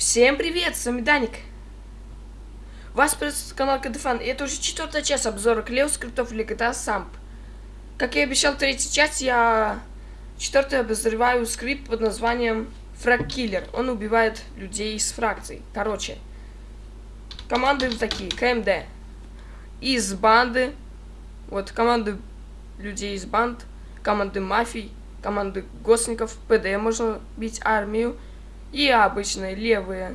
Всем привет, с вами Даник. Вас приветствует канал Кадефан, и это уже четвертая часть обзора Клео скриптов для GTA Samp. Как и обещал в третьей части, я четвертый обозреваю скрипт под названием Фраг Киллер. Он убивает людей из фракций. Короче, команды такие, КМД. Из банды, вот команды людей из банд, команды мафий, команды гостников, ПД можно бить армию, и обычные левые,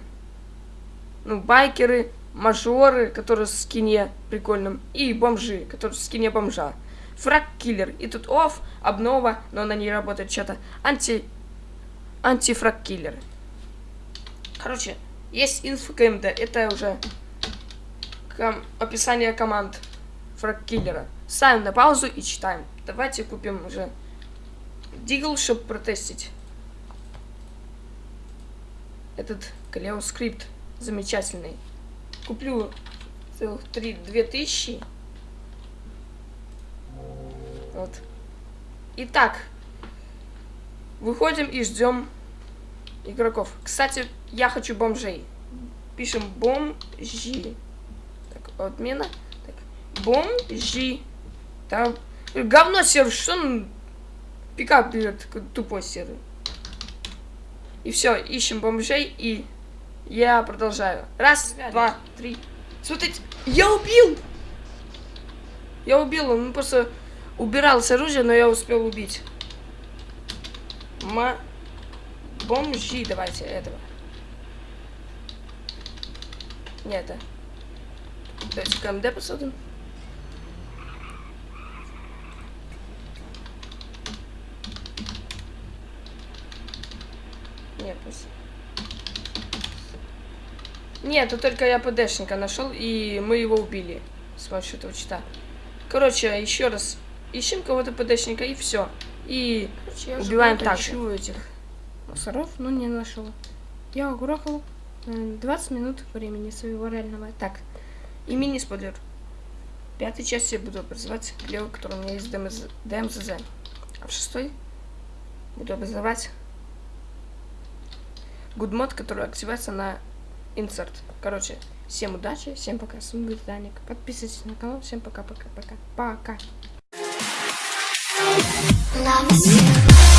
ну, байкеры, мажоры, которые в скине прикольном, и бомжи, которые в скине бомжа. Фраг-киллер. И тут оф, обнова, но она не работает, что-то анти... Антифраг-киллер. Короче, есть инфо КМД, это уже ком... описание команд фраг-киллера. Ставим на паузу и читаем. Давайте купим уже Дигл, чтобы протестить этот Калео скрипт замечательный. Куплю целых три, две тысячи. Вот. Итак, выходим и ждем игроков. Кстати, я хочу бомжей. Пишем бомжи. Так, отмена. Так, бомжи. Там говно сервер, что он пикап берет, тупой сервер. И все, ищем бомжей, и я продолжаю. Раз, Связали. два, три. Смотрите, я убил! Я убил, он просто убирал с оружия, но я успел убить. Ма... Бомжи, давайте, этого. Не это. Давайте КМД посмотрим. Нет, Нет, тут только я ПДшника нашел, и мы его убили с помощью этого чита. Короче, еще раз ищем кого-то ПДшника, и все. И Короче, убиваем так же. этих мусоров, но не нашел. Я угрохал 20 э, минут времени своего реального. Так, и мини-спойлер. Пятой части я буду образовать Лео, который у меня есть ДМЗ, ДМЗ. А в шестой буду образовать гудмод, который активируется на insert. Короче, всем удачи, всем пока, с вами был Даник. Подписывайтесь на канал, всем пока-пока-пока. Пока. -пока, -пока. пока.